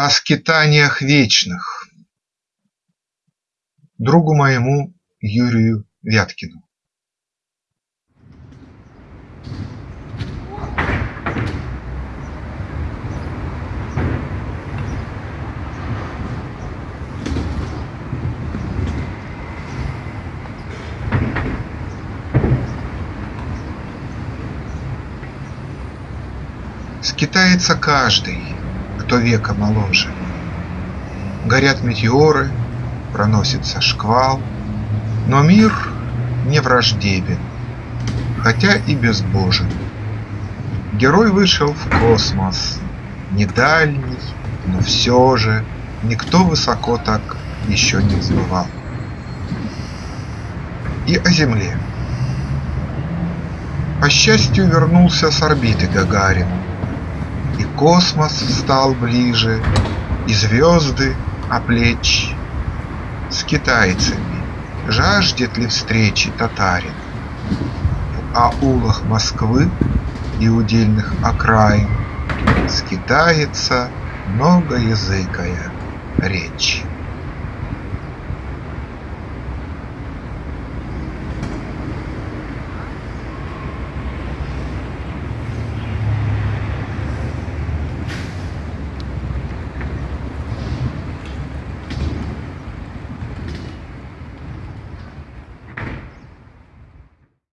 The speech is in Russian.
О скитаниях вечных. Другу моему Юрию Вяткину. Скитается каждый, кто века моложе. Горят метеоры, проносится шквал, Но мир не враждебен, хотя и безбожен. Герой вышел в космос, не дальний, но все же Никто высоко так еще не взмывал. И о Земле. По счастью, вернулся с орбиты Гагарин, космос стал ближе, И звезды о плеч. С китайцами жаждет ли встречи татарин? В аулах Москвы и удельных окраин Скитается многоязыкая речь.